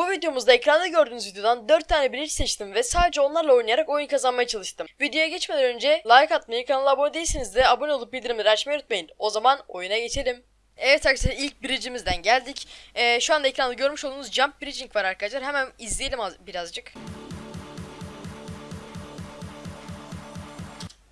Bu videomuzda ekranda gördüğünüz videodan 4 tane bridge seçtim ve sadece onlarla oynayarak oyun kazanmaya çalıştım. Videoya geçmeden önce like atmayı, kanala abone değilseniz de abone olup bildirimleri açmayı unutmayın. O zaman oyuna geçelim. Evet arkadaşlar ilk bridge'imizden geldik. Ee, şu anda ekranda görmüş olduğunuz jump bridging var arkadaşlar. Hemen izleyelim az- birazcık.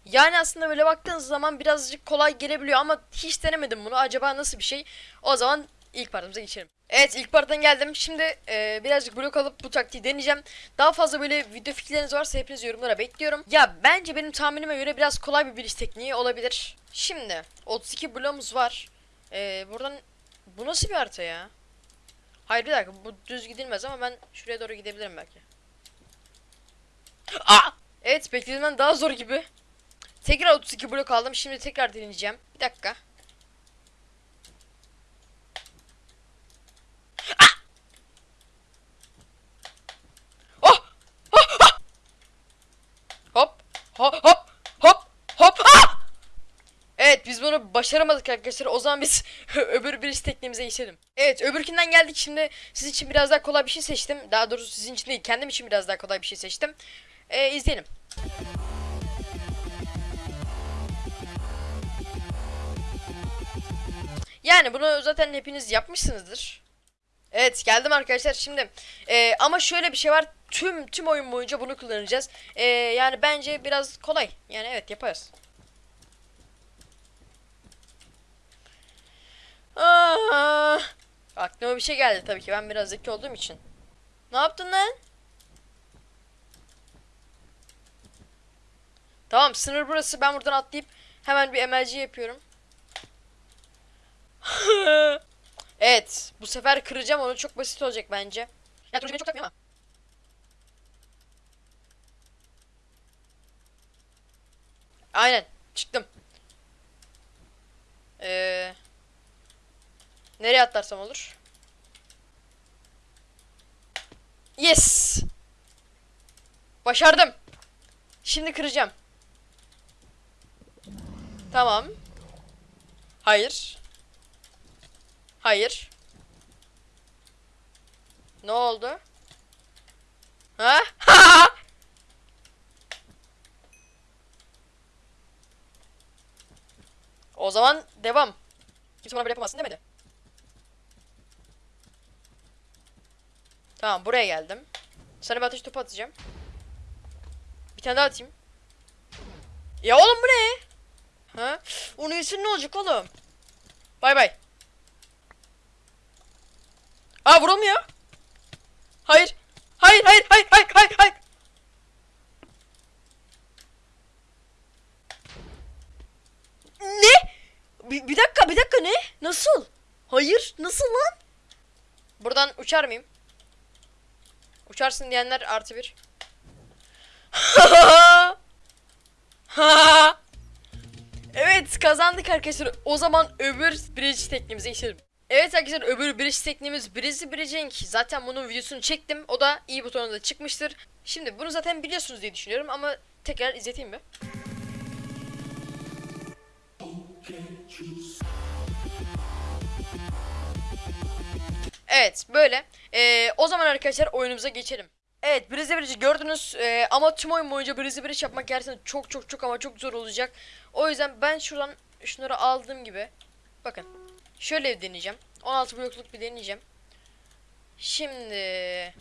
Yani aslında böyle baktığınız zaman birazcık kolay gelebiliyor ama hiç denemedim bunu. Acaba nasıl bir şey? O zaman ilk partımıza geçelim. Evet ilk parttan geldim. Şimdi e, birazcık blok alıp bu taktiği deneyeceğim. Daha fazla böyle video fikirleriniz varsa hepiniz yorumlara bekliyorum. Ya bence benim tahminime göre biraz kolay bir biliş tekniği olabilir. Şimdi 32 bloğumuz var. E, buradan bu nasıl bir harita ya? Hayır bir dakika bu düz gidilmez ama ben şuraya doğru gidebilirim belki. Aa! Evet beklediğimden daha zor gibi. Tekrar 32 blok aldım. Şimdi tekrar deneyeceğim. Bir dakika. Hop! Hop! Hop! Hop! Ah! Evet biz bunu başaramadık arkadaşlar. O zaman biz öbür bir tekniğimize geçelim. Evet öbürkünden geldik. Şimdi sizin için biraz daha kolay bir şey seçtim. Daha doğrusu sizin için değil kendim için biraz daha kolay bir şey seçtim. Ee, izleyelim. Yani bunu zaten hepiniz yapmışsınızdır. Evet geldim arkadaşlar şimdi Ee, ama şöyle bir şey var tüm tüm oyun boyunca bunu kullanacağız Ee, yani bence biraz kolay yani evet yaparız Aa, aklıma bir şey geldi tabii ki ben biraz zeki olduğum için ne yaptın lan Tamam sınır burası ben buradan atlayıp hemen bir MLG yapıyorum evet. Bu sefer kıracağım onu. Çok basit olacak bence. Ya beni çok takmıyor ama. Aynen. Çıktım. Ee, nereye atlarsam olur? Yes. Başardım. Şimdi kıracağım. Tamam. Hayır. Hayır. Ne oldu? Ha? o zaman devam. Kimse bana böyle yapamazsın demedi. Tamam buraya geldim. Sana bir ateş topu atacağım. Bir tane daha atayım. Ya oğlum bu ne? Ha? Onun yüzü ne olacak oğlum? Bay bay. Aa vurulmuyor. Hayır. Hayır hayır hayır hayır hayır hayır. Ne? Bir, bir dakika bir dakika ne? Nasıl? Hayır nasıl lan? Buradan uçar mıyım? Uçarsın diyenler artı bir. evet kazandık arkadaşlar. O zaman öbür bridge tekniğimize geçelim. Evet arkadaşlar öbür bridge tekniğimiz Bridge Bridging. Zaten bunun videosunu çektim. O da iyi butonunda çıkmıştır. Şimdi bunu zaten biliyorsunuz diye düşünüyorum ama tekrar izleteyim mi? Evet böyle. Ee, o zaman arkadaşlar oyunumuza geçelim. Evet Bridge Bridge'i gördünüz ee, ama tüm oyun boyunca Bridge Bridge yapmak gerçekten çok çok çok ama çok zor olacak. O yüzden ben şuradan şunları aldığım gibi bakın şöyle deneyeceğim. 16 blokluk bir deneyeceğim. Şimdi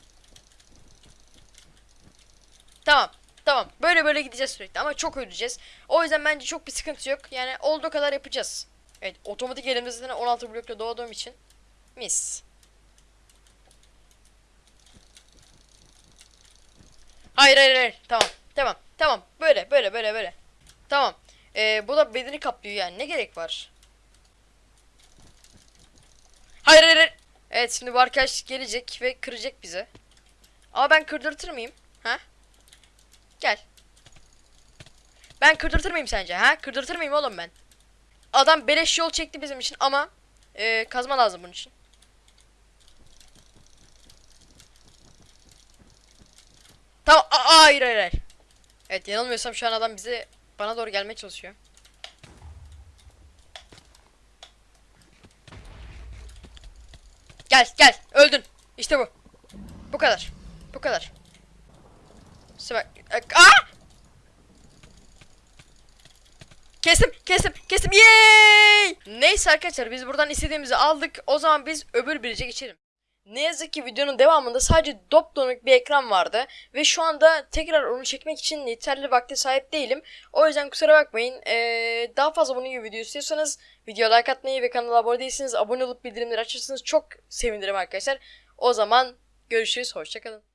Tamam. Tamam. Böyle böyle gideceğiz sürekli ama çok öleceğiz. O yüzden bence çok bir sıkıntı yok. Yani olduğu kadar yapacağız. Evet, otomatik elimde zaten 16 blokla doğduğum için mis. Hayır hayır hayır. Tamam. Tamam. Tamam. Böyle böyle böyle böyle. Tamam. Ee, bu da bedeni kaplıyor yani. Ne gerek var? Hayır hayır hayır. Evet şimdi bu arkadaş gelecek ve kıracak bizi. Ama ben kırdırtır mıyım? Ha? Gel. Ben kırdırtır mıyım sence? Ha? Kırdırtır mıyım oğlum ben? Adam beleş yol çekti bizim için ama e, kazma lazım bunun için. Tamam. Aa, hayır hayır hayır. Evet yanılmıyorsam şu an adam bize bana doğru gelmeye çalışıyor. Gel gel öldün. İşte bu. Bu kadar. Bu kadar. Sıra... Aa! Kestim, kestim, kestim. Yay! Neyse arkadaşlar biz buradan istediğimizi aldık. O zaman biz öbür birice geçelim. Ne yazık ki videonun devamında sadece dopdonuk bir ekran vardı ve şu anda tekrar onu çekmek için yeterli vakte sahip değilim. O yüzden kusura bakmayın. Ee, daha fazla bunun gibi video istiyorsanız video like atmayı ve kanala abone değilseniz abone olup bildirimleri açarsanız çok sevinirim arkadaşlar. O zaman görüşürüz. Hoşçakalın.